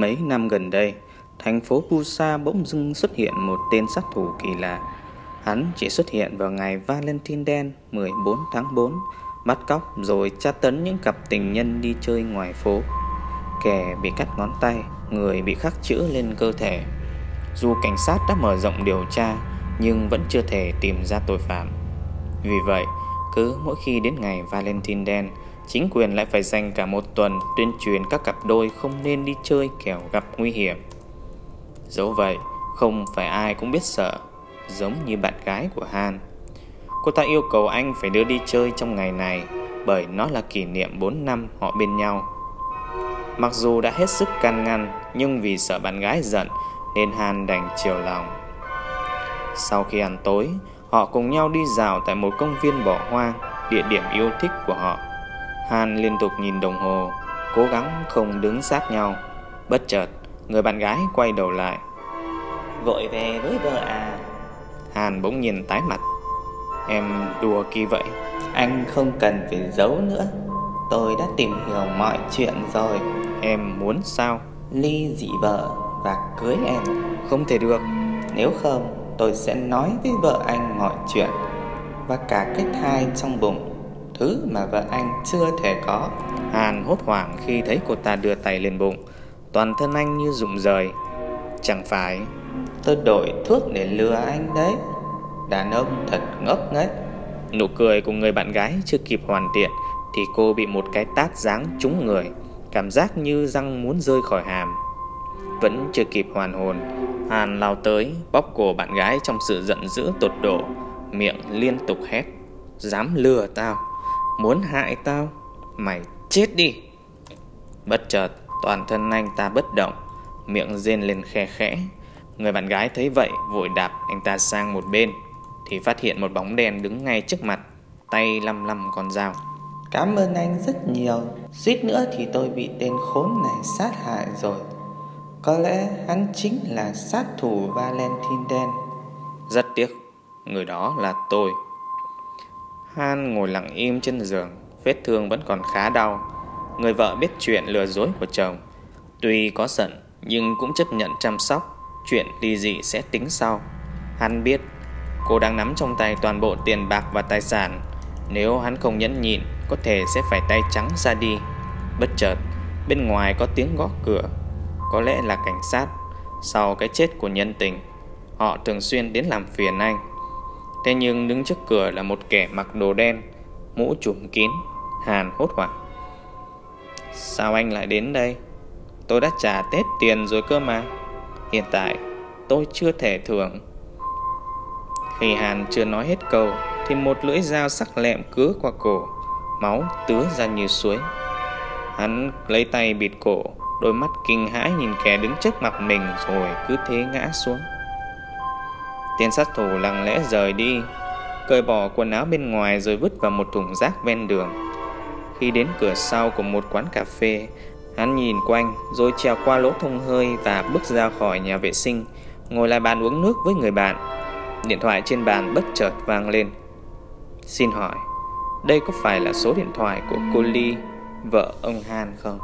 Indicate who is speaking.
Speaker 1: Mấy năm gần đây, thành phố Pusa bỗng dưng xuất hiện một tên sát thủ kỳ lạ. Hắn chỉ xuất hiện vào ngày Valentine đen 14 tháng 4, bắt cóc rồi tra tấn những cặp tình nhân đi chơi ngoài phố. Kẻ bị cắt ngón tay, người bị khắc chữ lên cơ thể. Dù cảnh sát đã mở rộng điều tra, nhưng vẫn chưa thể tìm ra tội phạm. Vì vậy, cứ mỗi khi đến ngày Valentine đen, chính quyền lại phải dành cả một tuần tuyên truyền các cặp đôi không nên đi chơi kẻo gặp nguy hiểm. Dẫu vậy, không phải ai cũng biết sợ, giống như bạn gái của Han. Cô ta yêu cầu anh phải đưa đi chơi trong ngày này bởi nó là kỷ niệm 4 năm họ bên nhau. Mặc dù đã hết sức can ngăn, nhưng vì sợ bạn gái giận nên Han đành chiều lòng. Sau khi ăn tối, họ cùng nhau đi dạo tại một công viên bỏ hoang, địa điểm yêu thích của họ. Han liên tục nhìn đồng hồ, cố gắng không đứng sát nhau. Bất chợt, người bạn gái quay đầu lại.
Speaker 2: Vội về với vợ à?
Speaker 1: Han bỗng nhìn tái mặt. Em đùa kỳ vậy.
Speaker 2: Anh không cần phải giấu nữa. Tôi đã tìm hiểu mọi chuyện rồi.
Speaker 1: Em muốn sao?
Speaker 2: Ly dị vợ và cưới em.
Speaker 1: Không thể được.
Speaker 2: Nếu không, tôi sẽ nói với vợ anh mọi chuyện và cả cái thai trong bụng thứ mà vợ anh chưa thể có.
Speaker 1: Hàn hốt hoảng khi thấy cô ta đưa tay lên bụng, toàn thân anh như rụng rời. Chẳng phải
Speaker 2: tôi đổi thuốc để lừa anh đấy. Đàn ông thật ngốc nghếch.
Speaker 1: Nụ cười của người bạn gái chưa kịp hoàn thiện thì cô bị một cái tát giáng trúng người, cảm giác như răng muốn rơi khỏi hàm. Vẫn chưa kịp hoàn hồn, Hàn lao tới, bóp cổ bạn gái trong sự giận dữ tột độ, miệng liên tục hét: "Dám lừa tao!" Muốn hại tao Mày chết đi. Bất chợt toàn thân anh ta bất động Miệng rên lên khe khẽ. Người bạn gái thấy vậy vội đạp anh ta sang một bên Thì phát hiện một bóng đen đứng ngay trước mặt Tay lăm lăm con dao.
Speaker 2: Cảm ơn anh rất nhiều Suýt nữa thì tôi bị tên khốn này sát hại rồi. Có lẽ hắn chính là sát thủ Valentine. Đen
Speaker 1: Rất tiếc Người đó là tôi Han ngồi lặng im trên giường, vết thương vẫn còn khá đau. Người vợ biết chuyện lừa dối của chồng. Tuy có giận, nhưng cũng chấp nhận chăm sóc. Chuyện ly dị sẽ tính sau. Hắn biết cô đang nắm trong tay toàn bộ tiền bạc và tài sản. Nếu hắn không nhẫn nhịn, có thể sẽ phải tay trắng ra đi. Bất chợt, bên ngoài có tiếng gõ cửa. Có lẽ là cảnh sát. Sau cái chết của nhân tình, họ thường xuyên đến làm phiền anh. Thế nhưng đứng trước cửa là một kẻ mặc đồ đen, Mũ trùm kín, Hàn hốt hoảng. Sao anh lại đến đây? Tôi đã trả Tết tiền rồi cơ mà. Hiện tại, tôi chưa thể thưởng. Khi Hàn chưa nói hết câu, Thì một lưỡi dao sắc lẹm cứa qua cổ, Máu tứa ra như suối. Hắn lấy tay bịt cổ, Đôi mắt kinh hãi nhìn kẻ đứng trước mặt mình Rồi cứ thế ngã xuống. Tên sát thủ lặng lẽ rời đi, cởi bỏ quần áo bên ngoài rồi vứt vào một thùng rác ven đường. Khi đến cửa sau của một quán cà phê, hắn nhìn quanh rồi trèo qua lỗ thông hơi và bước ra khỏi nhà vệ sinh, ngồi lại bàn uống nước với người bạn. Điện thoại trên bàn bất chợt vang lên. Xin hỏi, đây có phải là số điện thoại của cô Ly, vợ ông Han không?